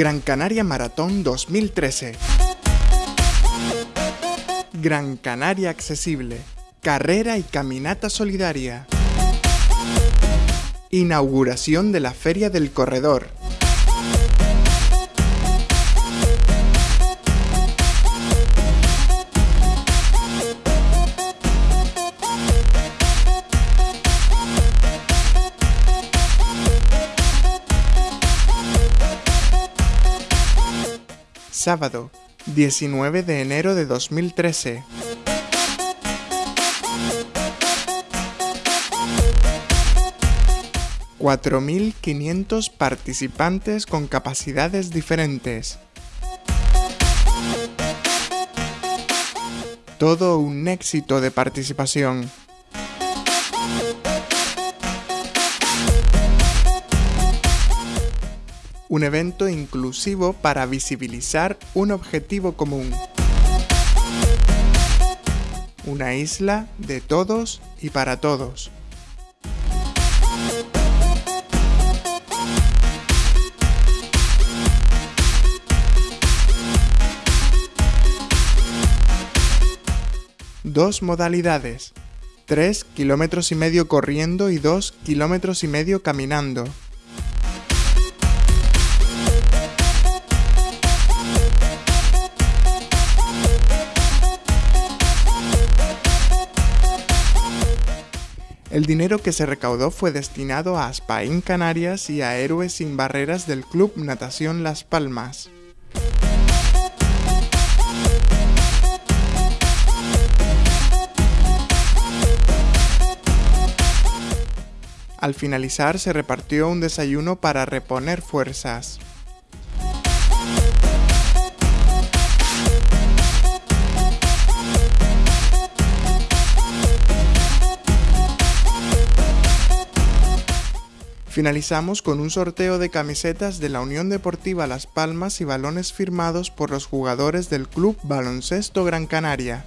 Gran Canaria Maratón 2013. Gran Canaria Accesible. Carrera y caminata solidaria. Inauguración de la Feria del Corredor. Sábado, 19 de enero de 2013. ...4.500 participantes con capacidades diferentes. Todo un éxito de participación. Un evento inclusivo para visibilizar un objetivo común. Una isla de todos y para todos. Dos modalidades. 3 kilómetros y medio corriendo y 2 kilómetros y medio caminando. El dinero que se recaudó fue destinado a Aspaín Canarias y a Héroes sin Barreras del Club Natación Las Palmas. Al finalizar se repartió un desayuno para reponer fuerzas. Finalizamos con un sorteo de camisetas de la Unión Deportiva Las Palmas y balones firmados por los jugadores del Club Baloncesto Gran Canaria.